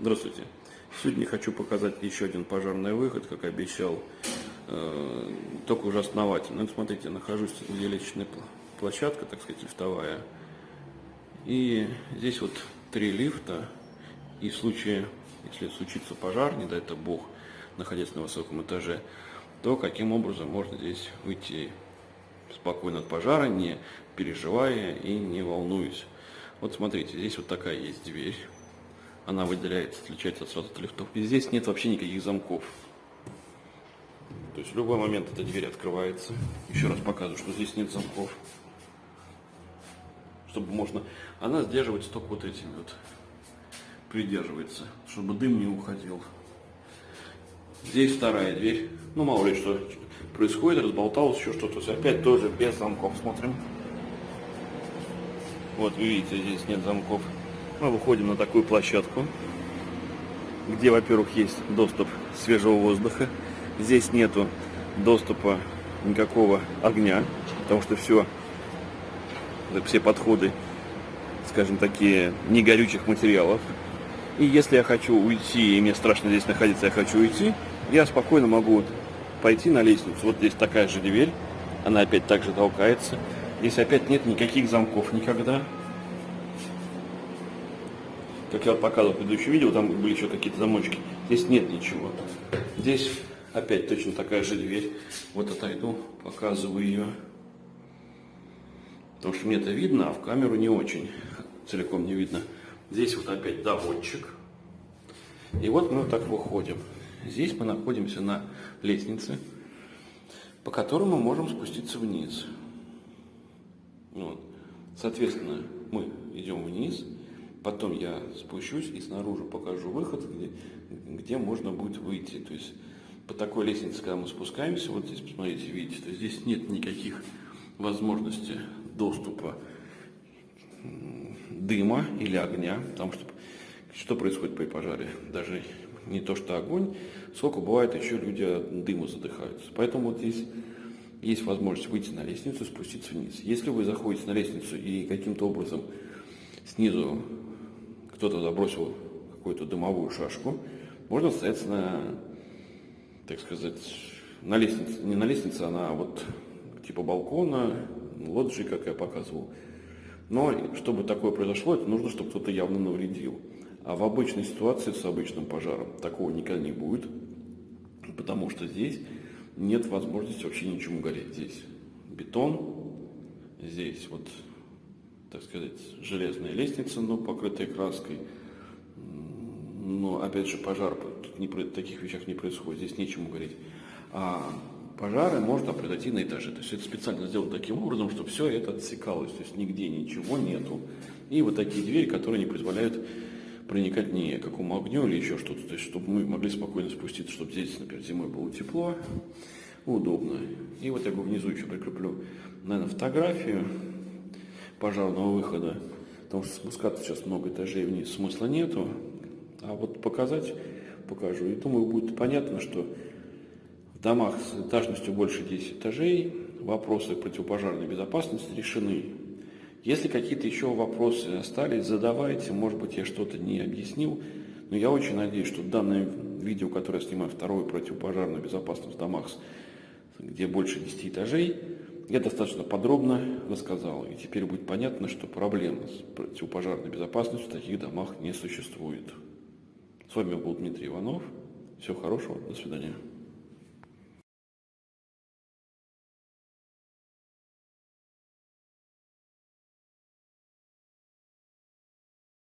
Здравствуйте. Сегодня хочу показать еще один пожарный выход, как обещал, э, только уже основательно. Ну, смотрите, нахожусь, где лестничная площадка, так сказать, лифтовая. И здесь вот три лифта, и в случае, если случится пожар, не дай это бог, находясь на высоком этаже, то каким образом можно здесь выйти спокойно от пожара, не переживая и не волнуясь. Вот смотрите, здесь вот такая есть дверь. Она выделяется, отличается от сразу от лифтов. И здесь нет вообще никаких замков. То есть в любой момент эта дверь открывается. Еще раз показываю, что здесь нет замков. Чтобы можно... Она сдерживается только вот этими вот. Придерживается, чтобы дым не уходил. Здесь вторая дверь. Ну, мало ли что происходит, разболталось еще что-то. Опять тоже без замков смотрим. Вот, вы видите, здесь нет замков. Мы выходим на такую площадку, где, во-первых, есть доступ свежего воздуха. Здесь нету доступа никакого огня, потому что все, все подходы, скажем, такие не горючих материалов. И если я хочу уйти, и мне страшно здесь находиться, я хочу уйти, я спокойно могу пойти на лестницу. Вот здесь такая же дверь, она опять так же толкается. Здесь опять нет никаких замков никогда. Как я показывал в предыдущем видео, там были еще какие-то замочки. Здесь нет ничего. Здесь опять точно такая же дверь. Вот отойду, показываю ее. Потому что мне это видно, а в камеру не очень. Целиком не видно. Здесь вот опять доводчик. И вот мы вот так выходим. Здесь мы находимся на лестнице, по которой мы можем спуститься вниз. Вот. Соответственно, мы идем вниз, потом я спущусь и снаружи покажу выход, где, где можно будет выйти. То есть по такой лестнице, когда мы спускаемся, вот здесь, посмотрите, видите, то здесь нет никаких возможностей доступа дыма или огня, потому что что происходит при пожаре? Даже не то что огонь, сколько бывает еще люди от дыма задыхаются. Поэтому вот здесь есть возможность выйти на лестницу, спуститься вниз. Если вы заходите на лестницу и каким-то образом снизу кто-то забросил какую-то дымовую шашку, можно на, так сказать, на лестнице, не на лестнице, а на вот типа балкона, лоджии, как я показывал. Но чтобы такое произошло, это нужно, чтобы кто-то явно навредил. А в обычной ситуации с обычным пожаром такого никогда не будет, потому что здесь нет возможности вообще ничему гореть. Здесь бетон, здесь вот, так сказать, железная лестница, но покрытая краской. Но, опять же, пожар, тут не, таких вещах не происходит, здесь нечему гореть. А пожары можно произойти на этаже. То есть это специально сделано таким образом, чтобы все это отсекалось, то есть нигде ничего нету. И вот такие двери, которые не позволяют проникать ни какому огню или еще что-то, то есть чтобы мы могли спокойно спуститься, чтобы здесь, например, зимой было тепло, удобно. И вот я бы внизу еще прикреплю, наверное, фотографию пожарного выхода, потому что спускаться сейчас много этажей вниз смысла нету, а вот показать покажу. И думаю, будет понятно, что в домах с этажностью больше 10 этажей вопросы противопожарной безопасности решены. Если какие-то еще вопросы остались, задавайте. Может быть, я что-то не объяснил. Но я очень надеюсь, что данное видео, которое я снимаю, второе противопожарную безопасность в домах, где больше 10 этажей, я достаточно подробно рассказал. И теперь будет понятно, что проблем с противопожарной безопасностью в таких домах не существует. С вами был Дмитрий Иванов. Всего хорошего. До свидания.